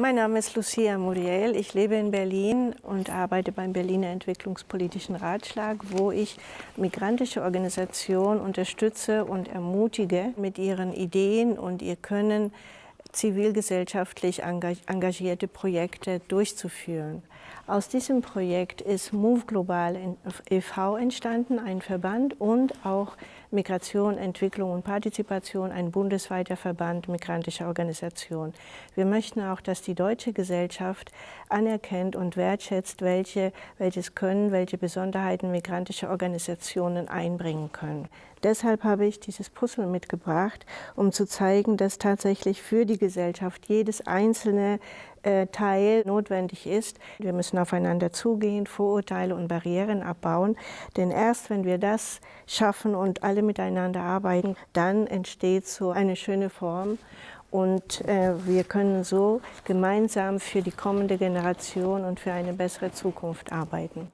Mein Name ist Lucia Muriel. Ich lebe in Berlin und arbeite beim Berliner Entwicklungspolitischen Ratschlag, wo ich migrantische Organisationen unterstütze und ermutige, mit ihren Ideen und ihr Können zivilgesellschaftlich engagierte Projekte durchzuführen. Aus diesem Projekt ist Move Global e.V. entstanden, ein Verband und auch Migration, Entwicklung und Partizipation, ein bundesweiter Verband migrantischer Organisationen. Wir möchten auch, dass die deutsche Gesellschaft anerkennt und wertschätzt, welche, welches Können, welche Besonderheiten migrantische Organisationen einbringen können. Deshalb habe ich dieses Puzzle mitgebracht, um zu zeigen, dass tatsächlich für die Gesellschaft jedes einzelne äh, Teil notwendig ist. Wir müssen aufeinander zugehen, Vorurteile und Barrieren abbauen, denn erst wenn wir das schaffen und alle miteinander arbeiten, dann entsteht so eine schöne Form und äh, wir können so gemeinsam für die kommende Generation und für eine bessere Zukunft arbeiten.